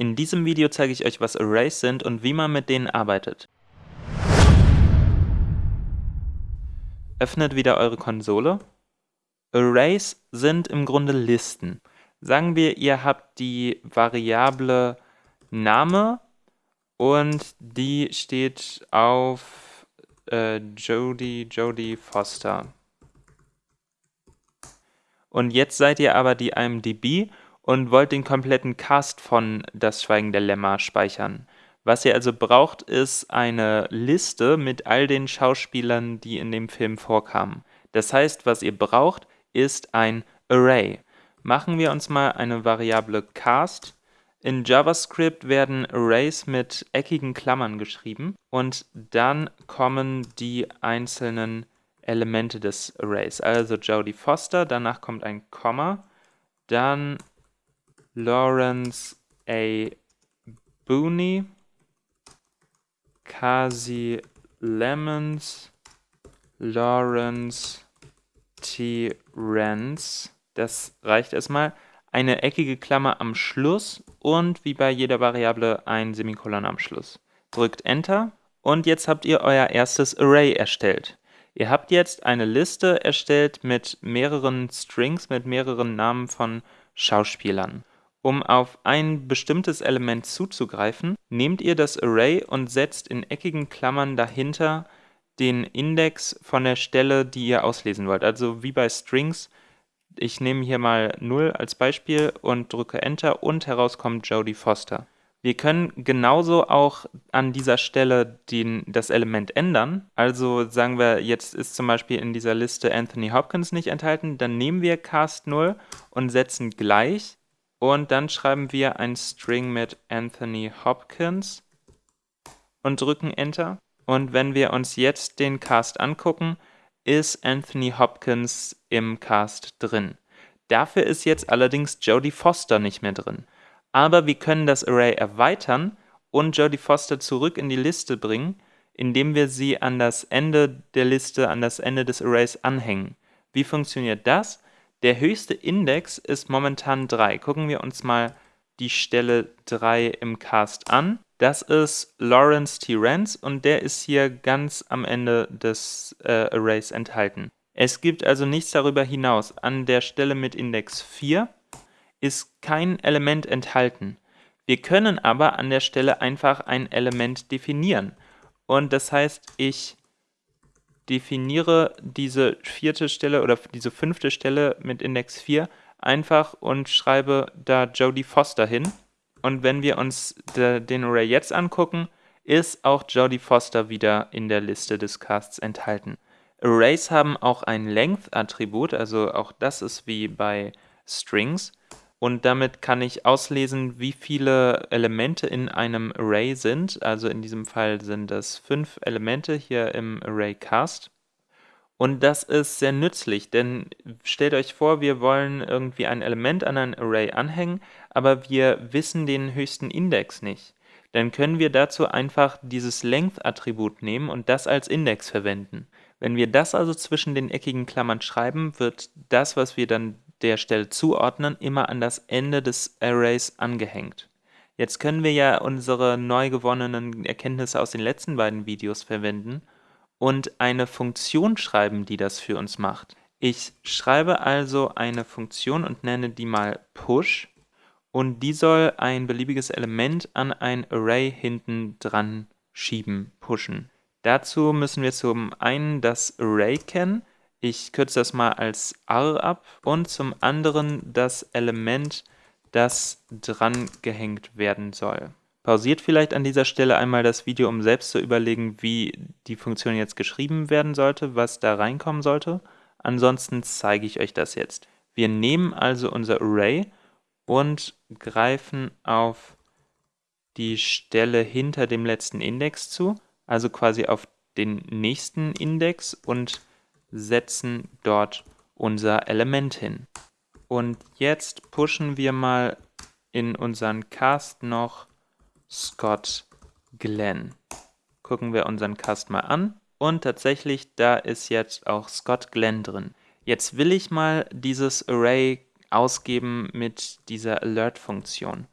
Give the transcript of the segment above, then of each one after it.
In diesem Video zeige ich euch, was Arrays sind und wie man mit denen arbeitet. Öffnet wieder eure Konsole. Arrays sind im Grunde Listen. Sagen wir, ihr habt die Variable Name und die steht auf äh, Jodie, Jodie Foster. Und jetzt seid ihr aber die IMDb und wollt den kompletten Cast von Das Schweigen der Lämmer speichern. Was ihr also braucht, ist eine Liste mit all den Schauspielern, die in dem Film vorkamen. Das heißt, was ihr braucht, ist ein Array. Machen wir uns mal eine Variable cast. In JavaScript werden Arrays mit eckigen Klammern geschrieben und dann kommen die einzelnen Elemente des Arrays. Also Jodie Foster, danach kommt ein Komma, dann Lawrence A. Booney, Kasi Lemons, Lawrence T. Rance. Das reicht erstmal. Eine eckige Klammer am Schluss und wie bei jeder Variable ein Semikolon am Schluss. Drückt Enter und jetzt habt ihr euer erstes Array erstellt. Ihr habt jetzt eine Liste erstellt mit mehreren Strings, mit mehreren Namen von Schauspielern. Um auf ein bestimmtes Element zuzugreifen, nehmt ihr das Array und setzt in eckigen Klammern dahinter den Index von der Stelle, die ihr auslesen wollt. Also wie bei Strings, ich nehme hier mal 0 als Beispiel und drücke Enter und heraus kommt Jodie Foster. Wir können genauso auch an dieser Stelle den, das Element ändern. Also sagen wir, jetzt ist zum Beispiel in dieser Liste Anthony Hopkins nicht enthalten, dann nehmen wir cast 0 und setzen gleich und dann schreiben wir ein String mit Anthony Hopkins und drücken Enter. Und wenn wir uns jetzt den Cast angucken, ist Anthony Hopkins im Cast drin. Dafür ist jetzt allerdings Jodie Foster nicht mehr drin. Aber wir können das Array erweitern und Jodie Foster zurück in die Liste bringen, indem wir sie an das Ende der Liste, an das Ende des Arrays anhängen. Wie funktioniert das? Der höchste Index ist momentan 3. Gucken wir uns mal die Stelle 3 im Cast an. Das ist Lawrence T. Rance und der ist hier ganz am Ende des äh, Arrays enthalten. Es gibt also nichts darüber hinaus. An der Stelle mit Index 4 ist kein Element enthalten. Wir können aber an der Stelle einfach ein Element definieren. Und das heißt, ich definiere diese vierte Stelle oder diese fünfte Stelle mit Index 4 einfach und schreibe da Jodie Foster hin. Und wenn wir uns de, den Array jetzt angucken, ist auch Jodie Foster wieder in der Liste des Casts enthalten. Arrays haben auch ein Length-Attribut, also auch das ist wie bei Strings. Und damit kann ich auslesen, wie viele Elemente in einem Array sind. Also in diesem Fall sind es fünf Elemente hier im Array Cast. Und das ist sehr nützlich, denn stellt euch vor, wir wollen irgendwie ein Element an ein Array anhängen, aber wir wissen den höchsten Index nicht. Dann können wir dazu einfach dieses Length-Attribut nehmen und das als Index verwenden. Wenn wir das also zwischen den eckigen Klammern schreiben, wird das, was wir dann der Stelle zuordnen, immer an das Ende des Arrays angehängt. Jetzt können wir ja unsere neu gewonnenen Erkenntnisse aus den letzten beiden Videos verwenden und eine Funktion schreiben, die das für uns macht. Ich schreibe also eine Funktion und nenne die mal push und die soll ein beliebiges Element an ein Array hinten dran schieben, pushen. Dazu müssen wir zum einen das Array kennen, ich kürze das mal als R ab und zum anderen das Element, das dran gehängt werden soll. Pausiert vielleicht an dieser Stelle einmal das Video, um selbst zu überlegen, wie die Funktion jetzt geschrieben werden sollte, was da reinkommen sollte. Ansonsten zeige ich euch das jetzt. Wir nehmen also unser Array und greifen auf die Stelle hinter dem letzten Index zu, also quasi auf den nächsten Index und setzen dort unser Element hin. Und jetzt pushen wir mal in unseren Cast noch Scott Glenn. Gucken wir unseren Cast mal an und tatsächlich, da ist jetzt auch Scott Glenn drin. Jetzt will ich mal dieses Array ausgeben mit dieser Alert-Funktion.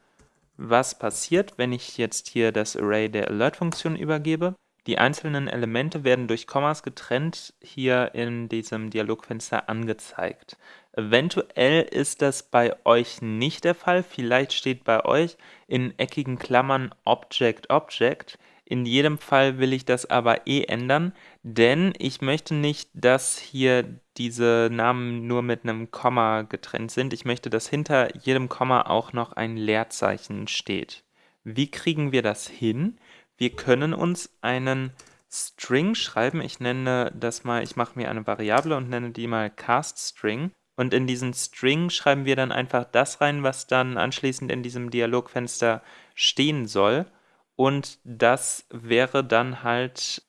was passiert, wenn ich jetzt hier das Array der Alert-Funktion übergebe. Die einzelnen Elemente werden durch Kommas getrennt hier in diesem Dialogfenster angezeigt. Eventuell ist das bei euch nicht der Fall, vielleicht steht bei euch in eckigen Klammern Object Object. In jedem Fall will ich das aber eh ändern, denn ich möchte nicht, dass hier diese Namen nur mit einem Komma getrennt sind. Ich möchte, dass hinter jedem Komma auch noch ein Leerzeichen steht. Wie kriegen wir das hin? Wir können uns einen String schreiben. Ich nenne das mal, ich mache mir eine Variable und nenne die mal CastString. Und in diesen String schreiben wir dann einfach das rein, was dann anschließend in diesem Dialogfenster stehen soll. Und das wäre dann halt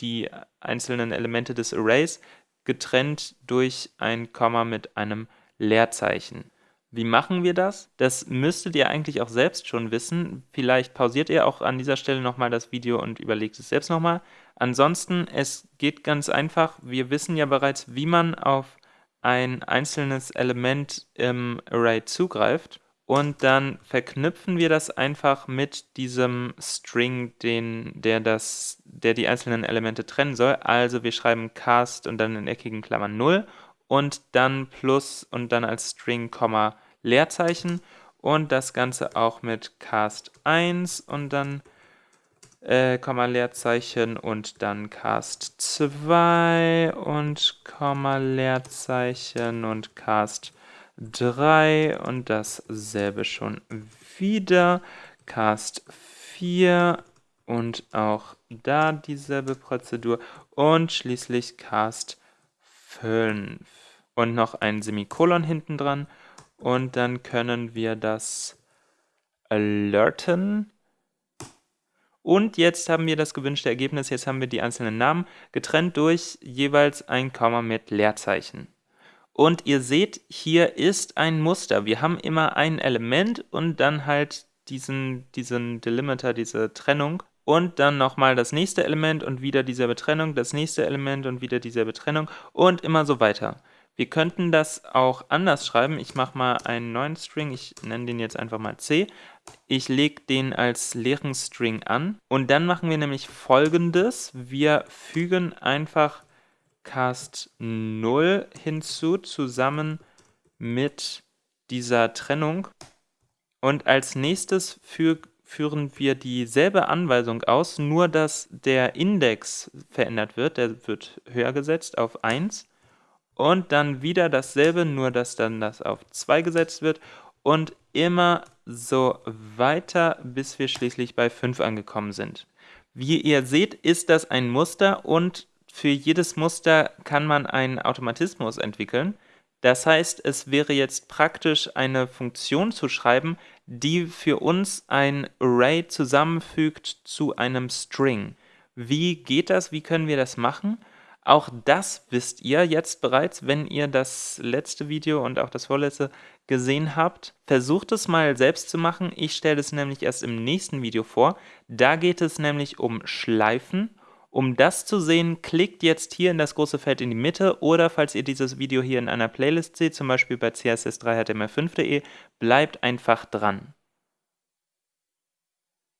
die einzelnen Elemente des Arrays getrennt durch ein Komma mit einem Leerzeichen. Wie machen wir das? Das müsstet ihr eigentlich auch selbst schon wissen. Vielleicht pausiert ihr auch an dieser Stelle nochmal das Video und überlegt es selbst nochmal. Ansonsten, es geht ganz einfach. Wir wissen ja bereits, wie man auf ein einzelnes Element im Array zugreift. Und dann verknüpfen wir das einfach mit diesem String, den, der, das, der die einzelnen Elemente trennen soll. Also wir schreiben cast und dann in eckigen Klammern 0 und dann plus und dann als String, Leerzeichen und das Ganze auch mit cast 1 und dann äh, Komma Leerzeichen und dann cast 2 und Komma Leerzeichen und cast 3 und dasselbe schon wieder. Cast 4 und auch da dieselbe Prozedur und schließlich cast 5 und noch ein Semikolon hinten dran und dann können wir das alerten. Und jetzt haben wir das gewünschte Ergebnis, jetzt haben wir die einzelnen Namen getrennt durch jeweils ein Komma mit Leerzeichen. Und ihr seht, hier ist ein Muster. Wir haben immer ein Element und dann halt diesen, diesen Delimiter, diese Trennung. Und dann nochmal das nächste Element und wieder dieselbe Trennung, das nächste Element und wieder dieselbe Trennung und immer so weiter. Wir könnten das auch anders schreiben. Ich mache mal einen neuen String, ich nenne den jetzt einfach mal c. Ich lege den als leeren String an und dann machen wir nämlich folgendes. Wir fügen einfach cast 0 hinzu, zusammen mit dieser Trennung. Und als nächstes fü führen wir dieselbe Anweisung aus, nur dass der Index verändert wird. Der wird höher gesetzt auf 1 und dann wieder dasselbe, nur dass dann das auf 2 gesetzt wird und immer so weiter, bis wir schließlich bei 5 angekommen sind. Wie ihr seht, ist das ein Muster und für jedes Muster kann man einen Automatismus entwickeln. Das heißt, es wäre jetzt praktisch eine Funktion zu schreiben, die für uns ein Array zusammenfügt zu einem String. Wie geht das? Wie können wir das machen? Auch das wisst ihr jetzt bereits, wenn ihr das letzte Video und auch das vorletzte gesehen habt. Versucht es mal selbst zu machen. Ich stelle es nämlich erst im nächsten Video vor. Da geht es nämlich um Schleifen. Um das zu sehen, klickt jetzt hier in das große Feld in die Mitte oder falls ihr dieses Video hier in einer Playlist seht, zum Beispiel bei css3html5.de, bleibt einfach dran.